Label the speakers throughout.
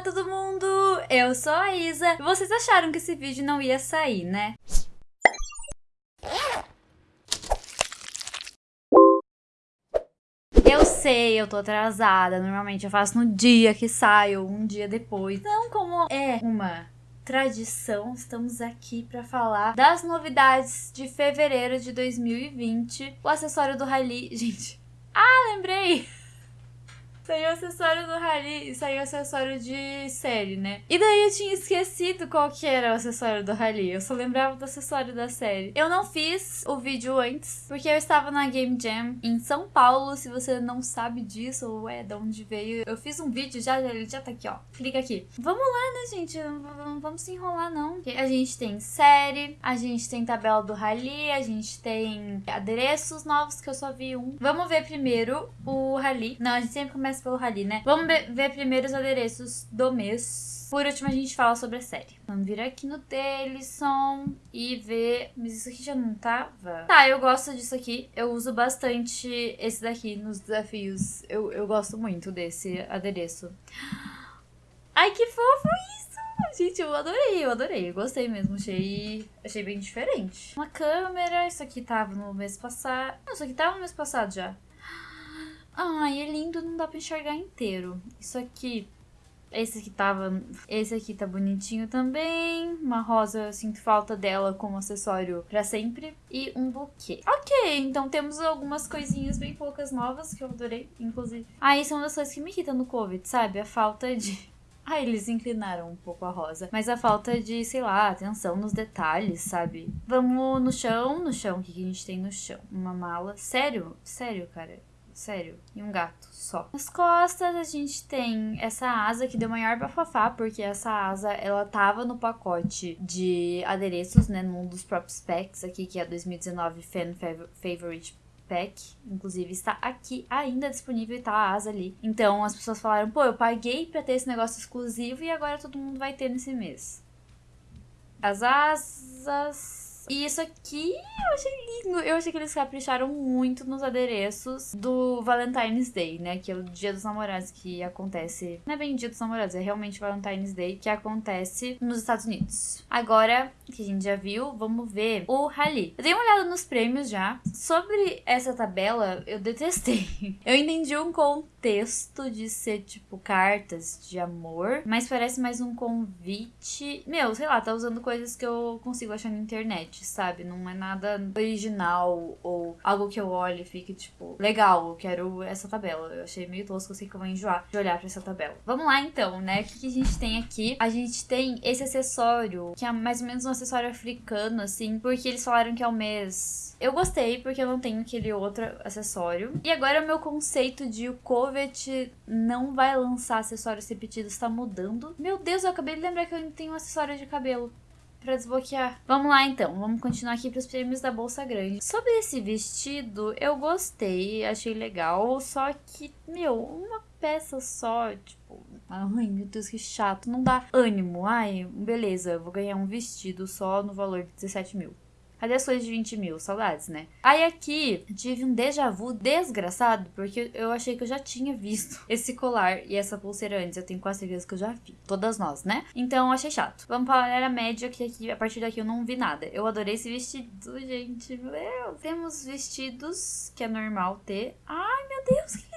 Speaker 1: Olá todo mundo, eu sou a Isa. Vocês acharam que esse vídeo não ia sair, né? Eu sei, eu tô atrasada. Normalmente eu faço no dia que saio, um dia depois. Não como é uma tradição, estamos aqui para falar das novidades de fevereiro de 2020. O acessório do Rally. Gente. Ah, lembrei! Saiu acessório do Rally e saiu acessório de série, né? E daí eu tinha esquecido qual que era o acessório do Rally. Eu só lembrava do acessório da série. Eu não fiz o vídeo antes, porque eu estava na Game Jam em São Paulo. Se você não sabe disso ou é de onde veio, eu fiz um vídeo já, ele já tá aqui, ó. Clica aqui. Vamos lá, né, gente? Não vamos se enrolar, não. A gente tem série, a gente tem tabela do Rally, a gente tem adereços novos que eu só vi um. Vamos ver primeiro o Rally. Não, a gente sempre começa pelo Rally, né? Vamos ver primeiro os adereços do mês. Por último, a gente fala sobre a série. Vamos vir aqui no Dailyson e ver... Mas isso aqui já não tava? Tá, eu gosto disso aqui. Eu uso bastante esse daqui nos desafios. Eu, eu gosto muito desse adereço. Ai, que fofo isso! Gente, eu adorei, eu adorei. Eu gostei mesmo. Achei, achei bem diferente. Uma câmera. Isso aqui tava no mês passado. Não, isso aqui tava no mês passado já. Ai, é lindo, não dá pra enxergar inteiro. Isso aqui, esse aqui tava... Esse aqui tá bonitinho também. Uma rosa, eu sinto falta dela como acessório pra sempre. E um buquê. Ok, então temos algumas coisinhas bem poucas novas que eu adorei, inclusive. Ah, isso é uma das coisas que me irrita no Covid, sabe? A falta de... Ah, eles inclinaram um pouco a rosa. Mas a falta de, sei lá, atenção nos detalhes, sabe? Vamos no chão. No chão, o que a gente tem no chão? Uma mala. Sério? Sério, cara? Sério. E um gato só. Nas costas a gente tem essa asa que deu maior bafafá, porque essa asa ela tava no pacote de adereços, né? Num dos próprios packs aqui, que é 2019 Fan Favorite Pack, inclusive está aqui ainda disponível e tá a asa ali. Então as pessoas falaram, pô, eu paguei pra ter esse negócio exclusivo e agora todo mundo vai ter nesse mês. As asas e isso aqui eu achei lindo. Eu achei que eles capricharam muito nos adereços do Valentine's Day, né? Que é o dia dos namorados que acontece. Não é bem dia dos namorados, é realmente Valentine's Day que acontece nos Estados Unidos. Agora que a gente já viu, vamos ver o Rally. Eu dei uma olhada nos prêmios já. Sobre essa tabela, eu detestei. Eu entendi um contexto de ser tipo cartas de amor, mas parece mais um convite. Meu, sei lá, tá usando coisas que eu consigo achar na internet sabe? Não é nada original ou algo que eu olhe e fique, tipo, legal, eu quero essa tabela. Eu achei meio tosco, eu sei que eu vou enjoar de olhar pra essa tabela. Vamos lá então, né? O que, que a gente tem aqui? A gente tem esse acessório, que é mais ou menos um acessório africano, assim, porque eles falaram que é o mês eu gostei porque eu não tenho aquele outro acessório. E agora o meu conceito de o Covet não vai lançar acessórios repetidos está mudando. Meu Deus, eu acabei de lembrar que eu tenho um acessório de cabelo para desbloquear. Vamos lá então, vamos continuar aqui para os prêmios da Bolsa Grande. Sobre esse vestido, eu gostei, achei legal, só que, meu, uma peça só, tipo, ai meu Deus que chato, não dá ânimo. Ai, beleza, vou ganhar um vestido só no valor de 17 mil. Cadê as coisas de 20 mil? Saudades, né? Aí aqui tive um déjà vu desgraçado, porque eu achei que eu já tinha visto esse colar e essa pulseira antes. Eu tenho quase certeza que eu já vi. Todas nós, né? Então achei chato. Vamos para a média, que aqui, a partir daqui eu não vi nada. Eu adorei esse vestido, gente. Meu, temos vestidos que é normal ter. Ai, meu Deus, que.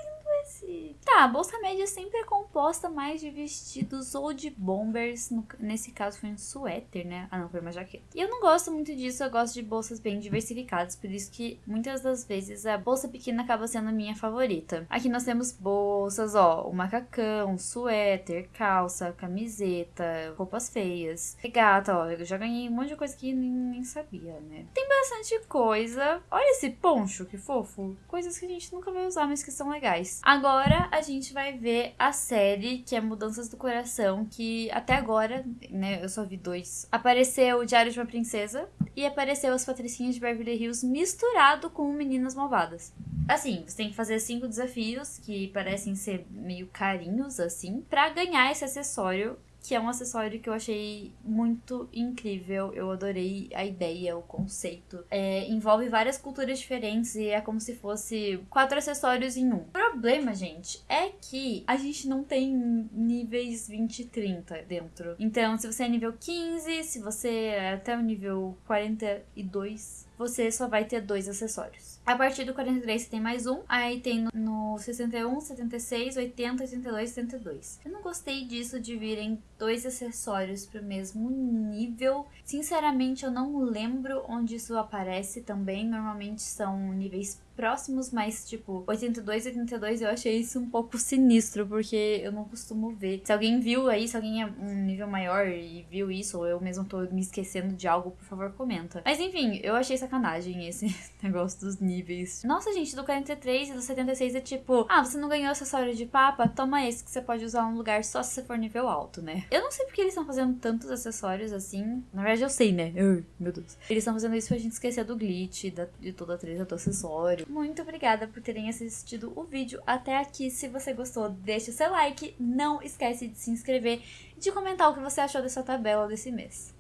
Speaker 1: Tá, a bolsa média sempre é composta mais de vestidos ou de bombers. No, nesse caso foi um suéter, né? Ah, não, foi uma jaqueta. E eu não gosto muito disso, eu gosto de bolsas bem diversificadas, por isso que muitas das vezes a bolsa pequena acaba sendo a minha favorita. Aqui nós temos bolsas, ó, o macacão, suéter, calça, camiseta, roupas feias, regata, ó, eu já ganhei um monte de coisa que nem, nem sabia, né? Tem bastante coisa. Olha esse poncho, que fofo. Coisas que a gente nunca vai usar, mas que são legais. Agora a gente vai ver a série, que é Mudanças do Coração, que até agora, né, eu só vi dois. Apareceu o Diário de uma Princesa e apareceu As Patricinhas de Beverly Hills misturado com Meninas Malvadas. Assim, você tem que fazer cinco desafios que parecem ser meio carinhos, assim, para ganhar esse acessório que é um acessório que eu achei muito incrível. Eu adorei a ideia, o conceito. É, envolve várias culturas diferentes e é como se fosse quatro acessórios em um. O problema, gente, é que a gente não tem níveis 20 e 30 dentro. Então, se você é nível 15, se você é até o nível 42, você só vai ter dois acessórios. A partir do 43 você tem mais um, aí tem no, 61, 76, 80, 82, 72. Eu não gostei disso de virem dois acessórios pro mesmo nível. Sinceramente, eu não lembro onde isso aparece também. Normalmente são níveis próximos, mas tipo, 82 e 82 eu achei isso um pouco sinistro, porque eu não costumo ver. Se alguém viu aí, se alguém é um nível maior e viu isso, ou eu mesmo tô me esquecendo de algo, por favor, comenta. Mas enfim, eu achei sacanagem esse negócio dos níveis. Nossa, gente, do 43 e do 76 é tipo, ah, você não ganhou acessório de papa? Toma esse que você pode usar num lugar só se você for nível alto, né? Eu não sei porque eles estão fazendo tantos acessórios assim. Na verdade, eu sei, né? Ai, meu Deus. Eles estão fazendo isso pra gente esquecer do glitch, da, de toda a treta do acessório. Muito obrigada por terem assistido o vídeo até aqui. Se você gostou, deixe o seu like. Não esquece de se inscrever e de comentar o que você achou dessa tabela desse mês.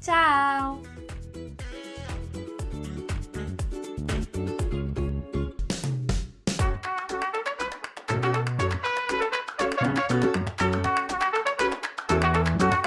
Speaker 1: Tchau!